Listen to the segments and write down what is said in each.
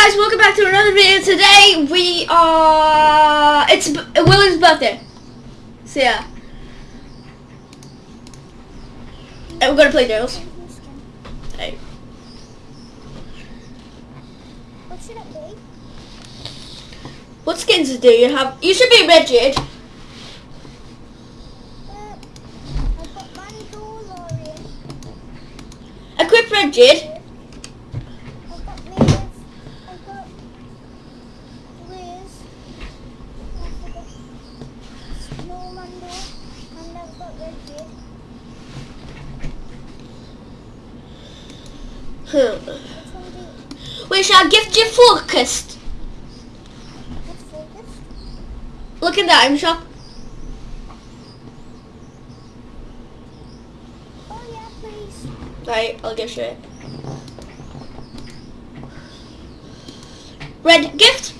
guys, welcome back to another video. Today we are it's William's birthday. So yeah. And we're gonna play Dales. Hey. What should it be? What skins do you have? You should be Red Jade. Uh, I've got Equip Red Jade. I've got Liz. I've got Liz. I've got Snow Mando. And I've got Red Kid. Hmm. Which one do you... We shall gift you focused. Look in the item shop. Oh yeah, please. Right, I'll get you it. Red gift.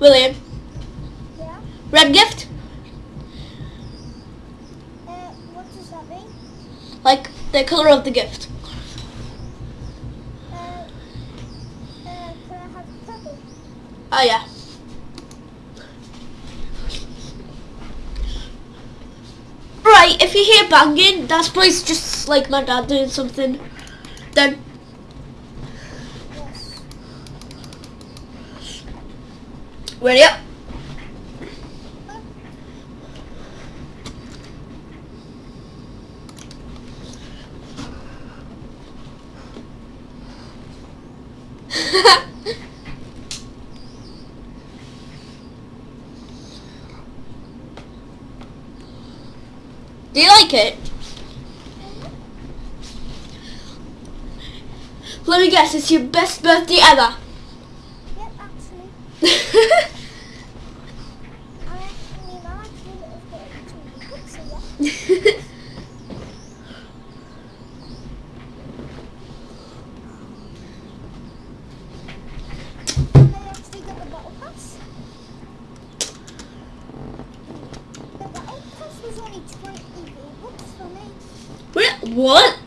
William, Yeah. red gift. Uh, what does that mean? Like the color of the gift. Oh yeah. Right, if you hear banging, that's probably just like my dad doing something. Then ready up. Do you like it? Let me guess, it's your best birthday ever. Yep, actually I actually would have got it to you. So yeah. And I actually got the battle pass. The battle pass was only 20 bucks for me. Wait, what?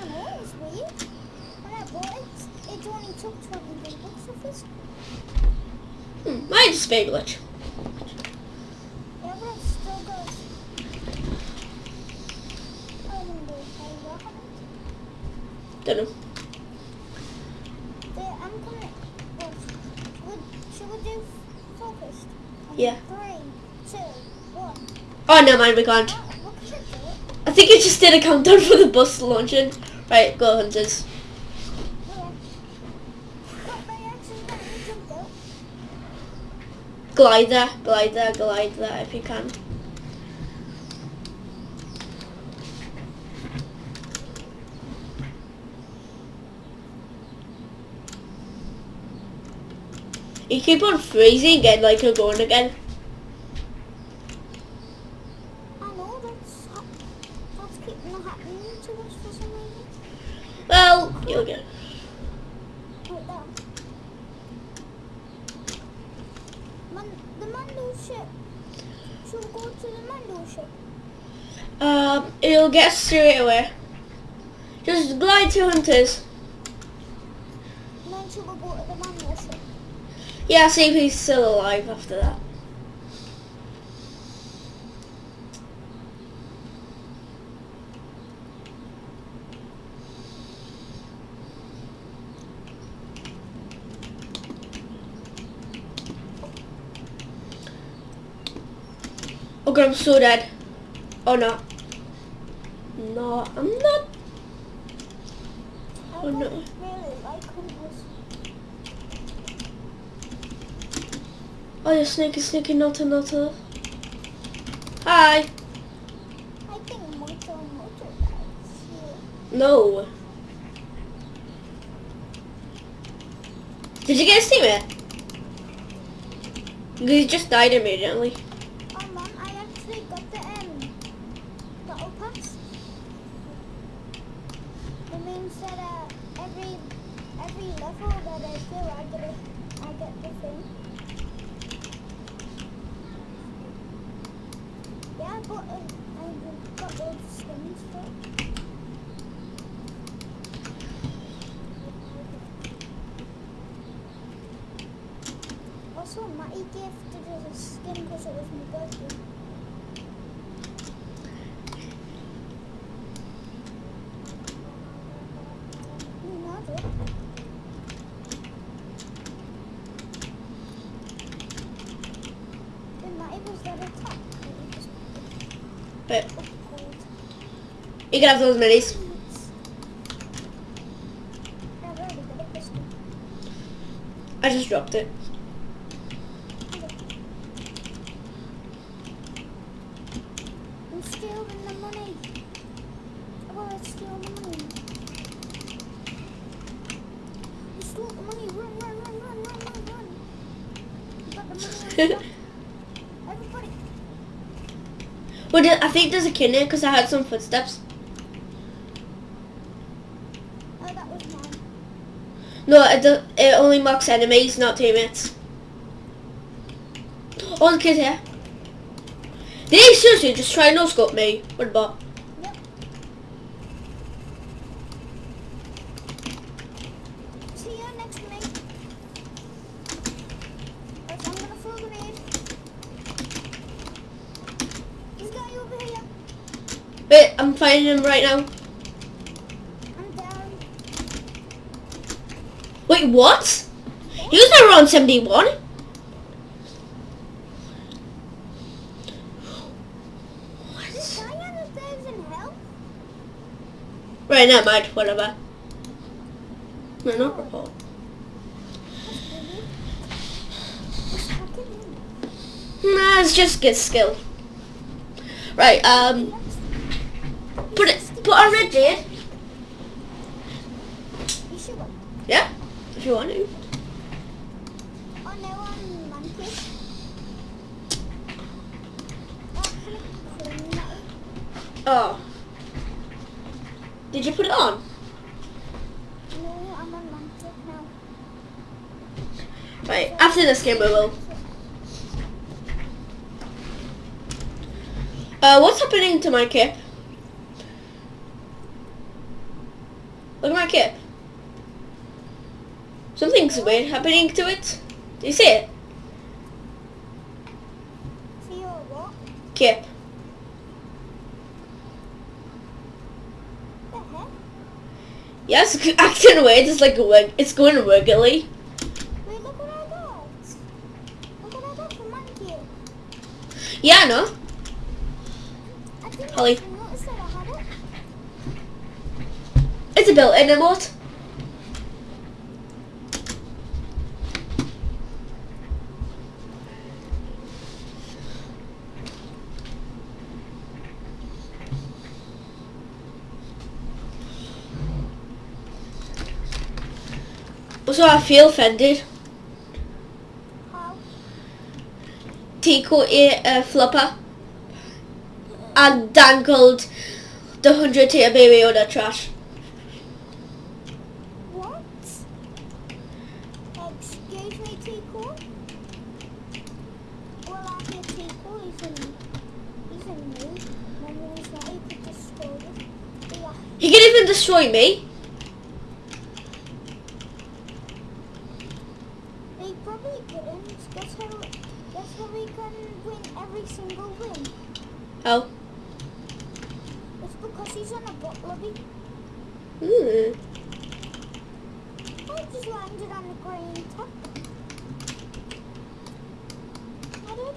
I know, it was weird. When I bought it, it only took 20 bucks off us. Hmm, mine's fake glitch. Yeah, but I've still got... I wonder if I got it. Don't know. The, I'm coming... Well, would, should we do focused? On Yeah. Three, two, one. Oh, no, mind, we can't. Oh, what should do it? I think it just did a countdown for the bus launching. Right, go hunters. Glide there, glide there, glide there if you can. You keep on freezing and like you're going again. I know, that's, hap- that's keeping on happening to us for some reason. Well, you'll get. Like that. The Mando ship. Should go to the Mando ship. Um, it'll get straight away. Just glide to hunters. Then should we go to the Mando ship? Yeah, see if he's still alive after that. Oh god, I'm so dead. Oh no. No, I'm not. Oh, no. really like hunters. Oh, you're sneaky, sneaky, nutter, nutter. Hi. I think Moto Moto guys. No. Did you get a steamer? He just died immediately. instead of uh, every every level that I do, I get a, I get the thing. Yeah, uh, I got, I got all the skins for Also, Matty gifted us a skin because it was my birthday. You can have those minis. I just dropped it. I'm stealing the money. I want to steal the money. You stole the money. Run, run, run, run, run, run, run. You got the money. on top. Everybody. Well, there- I think there's a kid there because I heard some footsteps. Oh, that was mine. No, it, do- it only marks enemies, not teammates. Oh, the kid's here. Did he seriously just try no scope me? What about? Yep. See you next to me. Right, I'm gonna throw a grenade. This guy over here. Wait, I'm finding him right now. I'm down. Wait, what? He was never on 71. This guy understands in hell. Right, never mind, whatever. No, not report. Nah, it's just good skill. Right, um, put on red jade. You should go. Yeah, if you want to. Oh no, I'm monkey. Oh, can I clean that? Oh. Did you put it on? No, I'm on monkey now. Right, after this game we will. Uh, what's happening to my cape? Look at my cape. Something's weird happening to it. Do you see it? See your what? Cape. The heck? Yes, it's acting weird. It's like wig. It's going wiggly. Wait, look what I got. Look what I got from monkey. Yeah, I know. I didn't Holly. even notice that I had it. It's a built-in emote. I feel offended. Tico ate a uh, flipper and dangled the 100 tier baby on the trash. What? Excuse me, Tico? Well, I hear Tico, he's in, he's in me. My name's not, he could destroy it. Yeah. He can even destroy me. They probably couldn't. Guess how, guess how we can win every single win? Oh. It's because he's on a bot lobby. Hmm. I just landed on the green top. I did.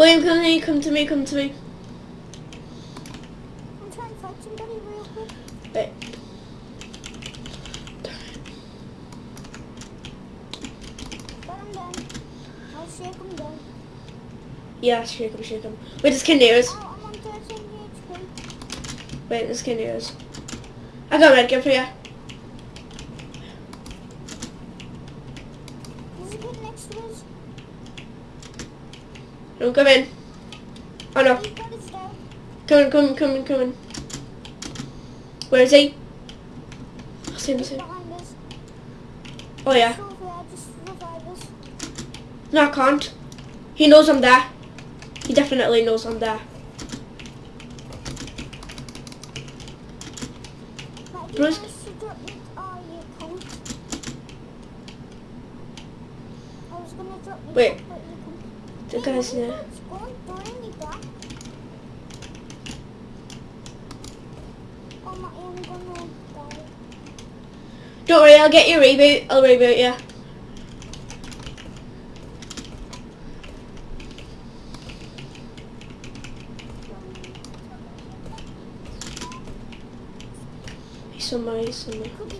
William, come to me, come to me, come to me. I'm trying to fight somebody real quick. Wait. But I'm done. I'll shake him down. Yeah, shake him, shake him. Wait. Oh, I'm on 13 HP. Wait, there's Canderas. I got a red gun for you. Come in. Oh no. Come in, come in, come in, come in. Where is he? I see him, I see him. Oh yeah. No, I can't. He knows I'm there. He definitely knows I'm there. Bruce. Wait. Don't worry, I'll get you reboot. I'll reboot you. Somebody, somebody.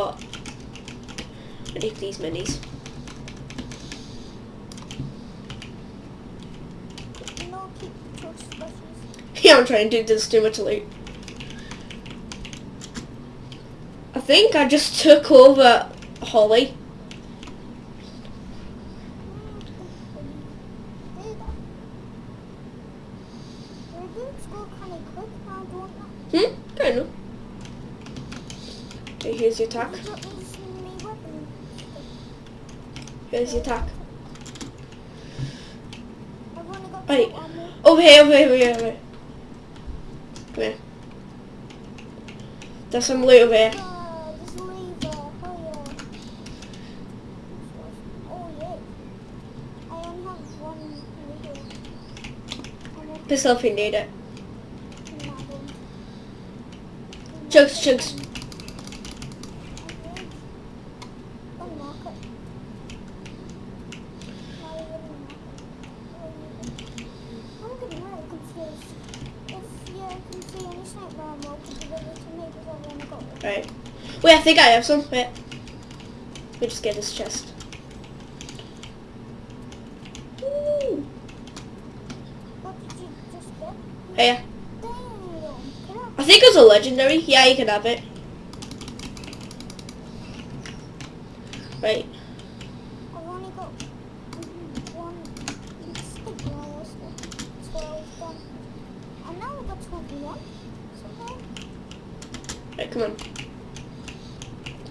got I need these minis. yeah, I'm trying to do this too much loot. I think I just took over Holly. Hmm? hmm? Kind of here's your tack. Here's your tack. Wait. Over here, over here, over here, over here. Come here. There's some loot over here. Piss off, you need it. Chugs, chugs. Wait, I think I have some. Wait. Let me just get this chest. Hey. Oh, I think it's a legendary. Yeah, you can have it. Right.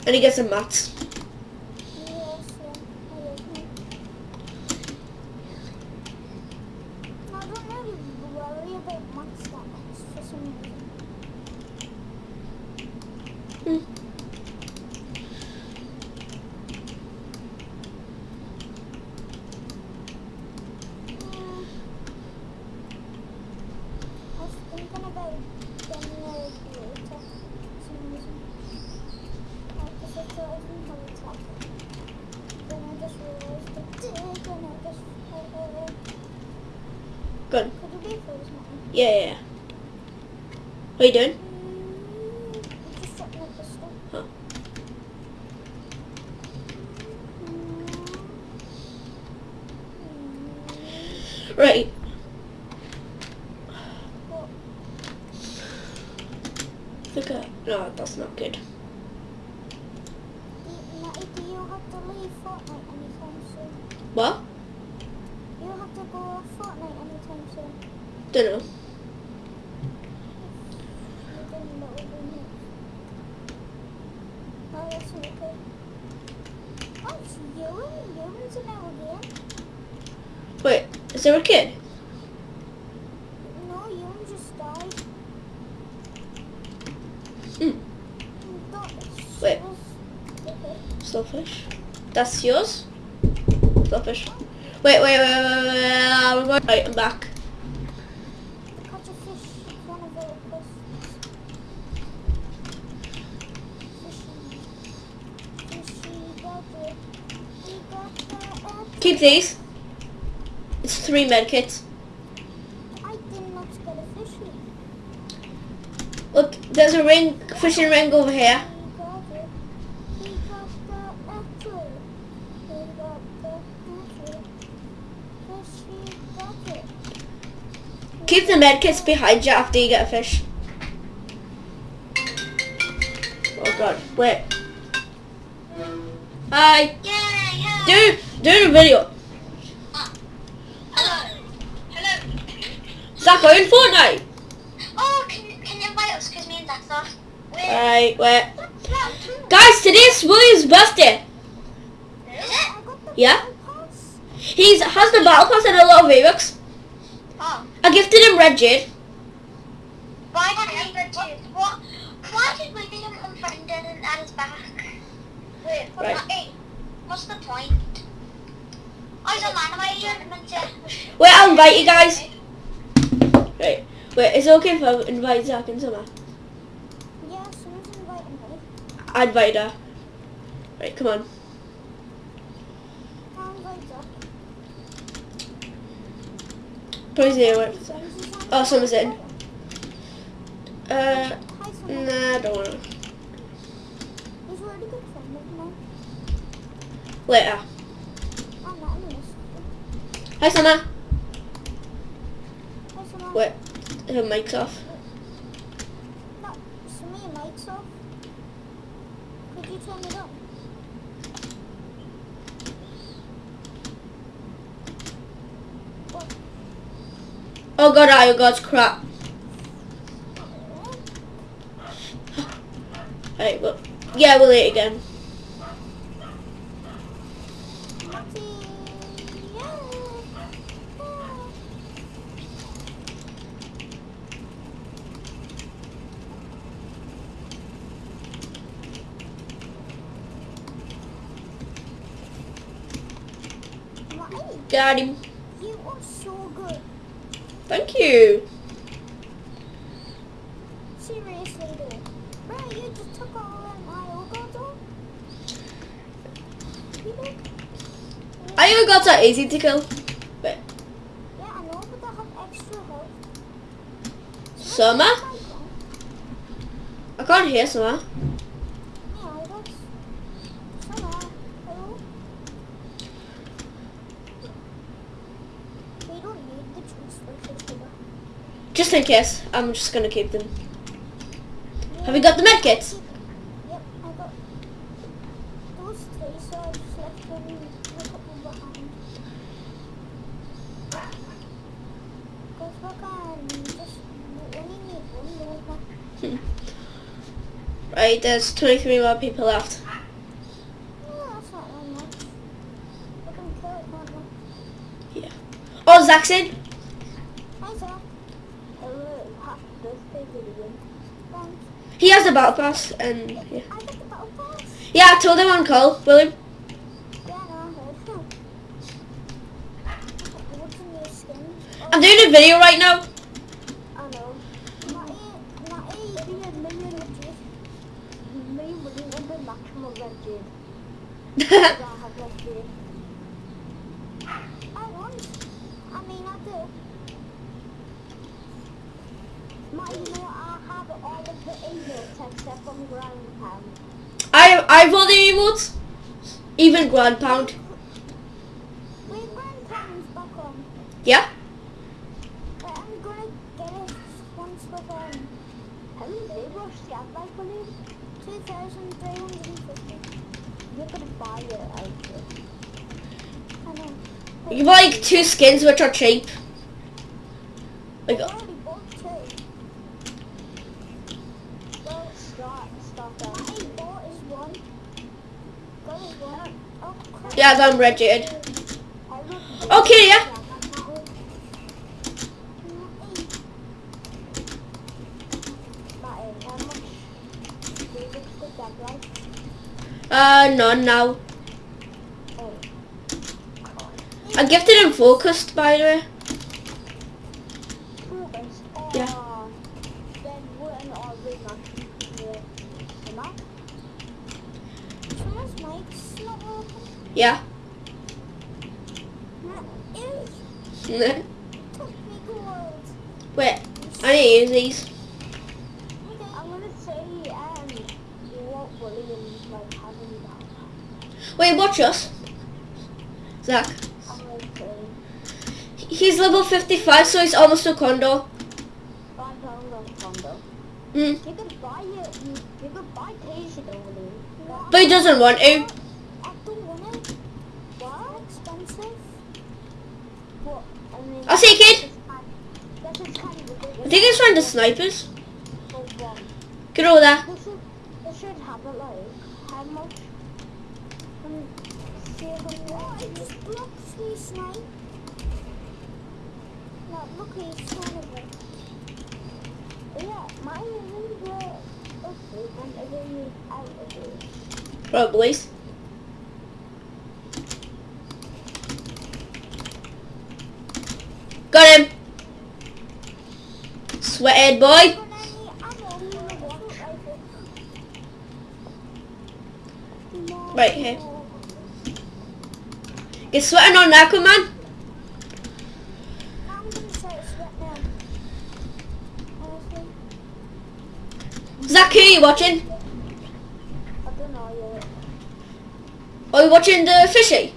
And he gets a mutt. Good. Yeah, yeah, yeah. What are you doing? stone. Hmm. Wait. Slowfish. That's yours? Slowfish. Wait, wait, wait, wait, wait, wait, wait, I'm back. Keep these. It's three medkits. a ring, fishing ring over here. Keep the medkits behind you after you get a fish. Oh god, wait. Hi. Yeah. Do, do the video. Uh, hello. Hello. Is in going Fortnite? Alright, wait. Guys, today's William's birthday. Is got the Yeah? He's has the battle pass and a lot of V-Bucks. Oh. I gifted him Red Jade. Why did we get to? What? Why did we get him unfriended and add us back? Wait, what Right. hey, what's the point? I don't mind, am I. Wait, I'll invite you guys. Right. Wait, is it okay if I invite Zach and Summer? Yeah, someone's inviting me. I her. Right, come on. Is on Oh, someone's in. Uh, nah, I don't of mine. Later. Hi, Summer. Hi, Summer. Wait, her mic's off. No, Summer, your mic's off. Could you turn it on? What? Oh god, oh god, crap. Right, well, yeah, we'll eat again. Got him. You are so good. Thank you. Seriously, though. Bro, you just took all of my gods. You did? I that easy to kill. But Yeah, I know, but I have extra health. Summer? I can't hear Summer. Yeah, that's... Summer, hello? We don't need the juice for sugar. Just in case, I'm just gonna keep them. Have you got the medkits? Yep, I got those three, so I just left them a couple behind. Because we can just, only need one more. Right, there's 23 more people left. No, that's not that much. We can kill it, can't we? Oh, Zach's in. Hi, Zach. Hello, happy birthday, William. Thanks. He has the battle pass, and yeah. I got the battle pass. Yeah, I told him on call, William. I heard. What's in your skin? I'm doing a video right now. I know. Matty, Matty, you did a million of juice. Me and William will be maximum red jade. Because I have red jade. I want. I mean, I do. Matty, you know, I have all of the emotes except from ground pound. I I all the emotes, even ground pound. Wait, ground pound's back on. Yeah. But I'm gonna get it once um. How many labels do you have, like, William? 2,350. You're gonna buy it. You buy like two skins which are cheap. Like I already bought two. Well, start, start that. I bought is one. Got is one. Yeah, I'm looked Okay, yeah. Uh, none now. I gifted him focused by the way. Yeah. Then when are we not here? Emma? Someone's mic's not open. Yeah. Wait, took me gold. I need to use these. I'm gonna say, um, what William's like having that. Wait, watch us. Zach. I'm gonna say, he's level 55, so he's almost a condo. Mm. You could buy it. You, you could buy Casey over there. But he doesn't want to. I don't want it. What? Expensive? What? I. I'll see you, kid. That's just kind of ridiculous. I think he's trying the snipers. One. Get over there. They should, they should have it like, how much? Um, see if I'm what? It just blocks me snipe. No, look, he's kind of it. Yeah, mine is in the okay, whenever you out of it. Probably. Got him. Sweathead boy. But any ammo for the one rifle. No. Right here. Get sweating on Aquaman. I'm gonna say it's sweat now. Honestly, Zach, who are you watching? I don't know yet. Are you watching the fishy?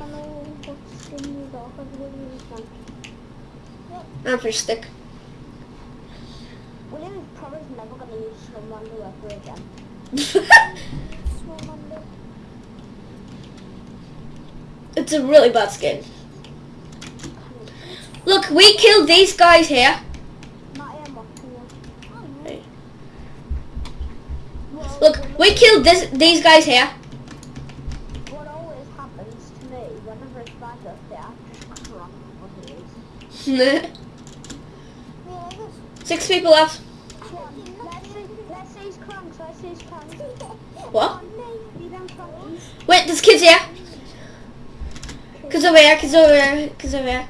I know what's in the dark. I really want. I'm fish stick. William never gonna use Snowmander ever again. It's a really bad skin. Look, we killed these guys here. Not I am watching you. Hey. Well, Look, we killed this these guys here. What always happens to me whenever it's bad up there, see people left. What? Wait, there's kids here. Kids over here, kids over here, kids over here.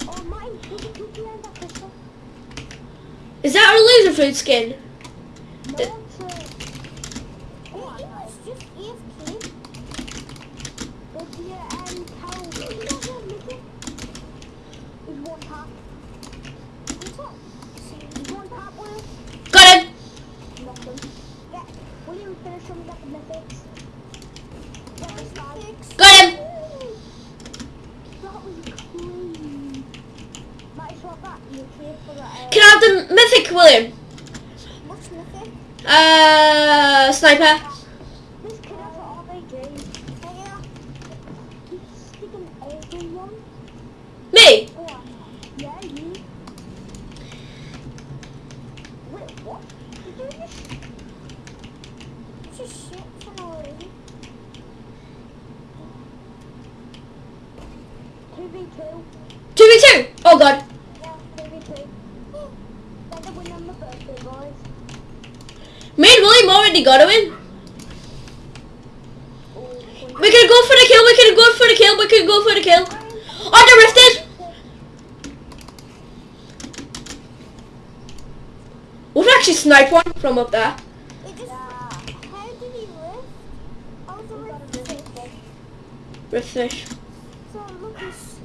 At that. Is a loser food skin? No, Uh, it's a... Oh, it was just AFK. But yeah, and how... He's one tap. What's up? He's one tap, Will. Got him. Knocked him. Yeah, William finish him with the mythics. That was mythics. Got him. That was crazy. Might as well that you okay for the... Uh, Can I have the mythic, William? What's mythic? Uh, sniper. This kid has an RPG. Yeah. He's sticking everyone. Me. Oh, yeah, you. Wait, what? Did you just... Just shit for no reason. 2v2. Two v two. Oh god. Yeah, 2v2. Better win on my birthday, boys. Me and William got a win. We could go for the kill. We could go for the kill. We could go for the kill. Oh, the rifted. We can actually snipe one from up there. It just... How did he lift? How was the lift? Rift fish. So look, he's...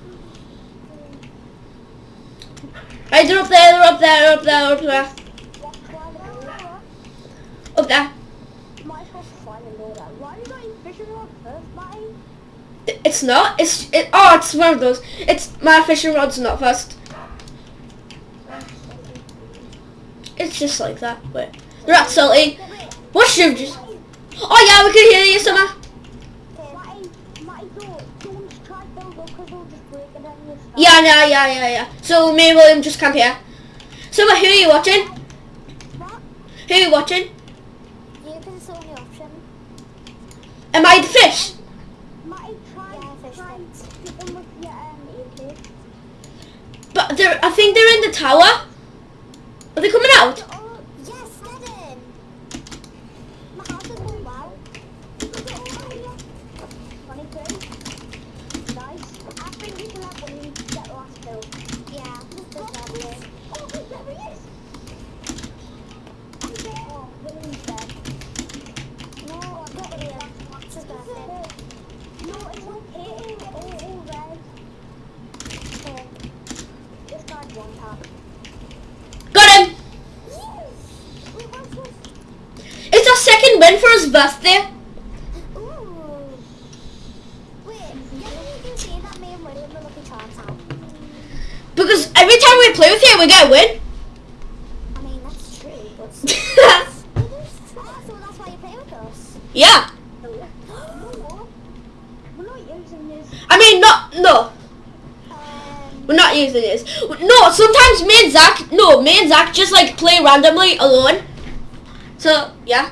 Hey, they're up there. They're up there. They're up there. They're up there. What's why Up there. Might as well find and know that. Why are you going fishing rod first, Matty? It's not. It's it. Oh, it's one of those. It's my fishing rod's not first. It's just like that. Wait, they're not salty. What's your just? Oh yeah, we can hear you, Summer. Matty, Matty, don't, don't try to build up because they'll just break it down your stuff. Yeah, yeah, yeah, yeah, yeah. So me and William just camp here. Summer, who are you watching? What? Who are you watching? Because it's the option. Am I the fish? Matty, try, Yeah, fish try and hit them with your um, AK. But they're. I think they're in the tower. Are they coming out? Oh, get in. my house is going well. Twenty-two. Nice. I think we can have William get the last kill. Yeah, there's no way. Oh, wait, there he is. I'm dead. Oh, William's dead. No, I'm not William. What's his birthday? No, it's okay. Oh, oh, red. Okay. This guy's one tap. Got him. Wait, what's this? It's our second win for his birthday. Ooh. Wait, you know you can see that me and William are looking chance out. Because every time we play with you, we get a win. I mean, that's true, but so that's why you play with us. yeah. I mean, not no. Um, We're not using this. No, sometimes me and Zach, no, me and Zach just like play randomly alone. So yeah.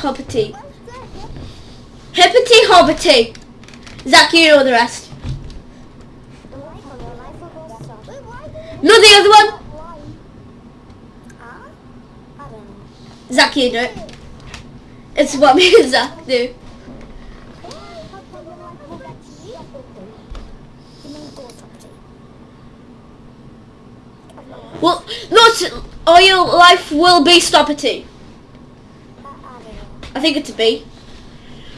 hobbity. Where's that? Hibbity hobbity. Zach, you know the rest. The life or the life will go stop. Wait, why did No, the other one. Zach, you do it. It's what me and Zach do. Well, no, it's, all your life will be stoppity. I think it's a B.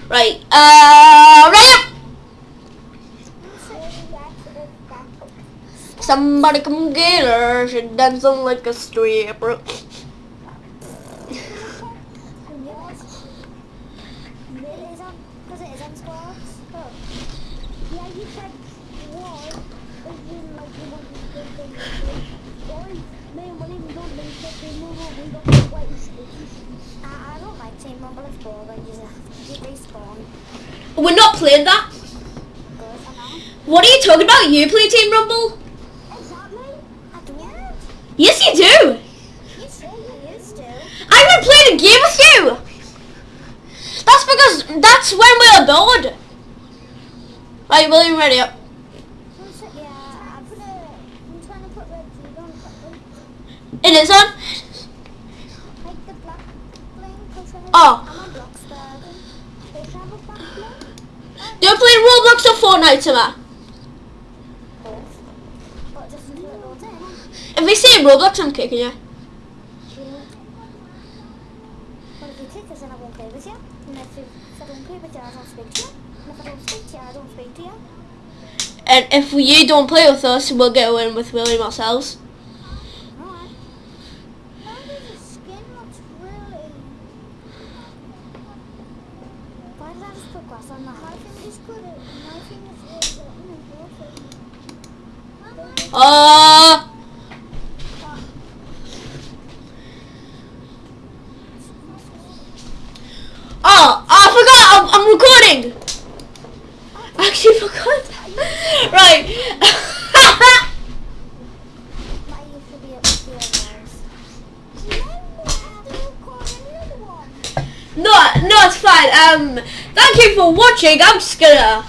Right. Uh, right up. Somebody come get her. She dancing like a stripper. Yeah, you said was, as in like you want to say things. Or me and William don't think that they move over, we got to wait. I, I don't like Team Rumble if boring, you just you respawn. We're not playing that. Good, I know. What are you talking about? You play Team Rumble? Exactly. I don't. Yes, you do. You say you used to. I haven't played a game with you. That's because that's when we are bored. Right, William, ready up. One sec, yeah, I put a, I'm trying to put red seed on something. It is on. Like the black bling, Oh. I'm on Bloxburg. They have a black bling? Do you play Roblox or Fortnite, Summer? Both. But just until it loads in. If we see Roblox, I'm kicking you. But you kick us, I play with you. And if, you, don't play with you, I don't speak to you. And if I don't speak to you, I don't speak to you. And if you don't play with us, we'll get a win with William ourselves. Alright. How does the skin looks really... Why did I just put grass on that? My thing is good. My thing is good. Uh, oh, I forgot. I'm, I'm recording. I actually forgot. right. No, no, it's fine. Um, thank you for watching. I'm just gonna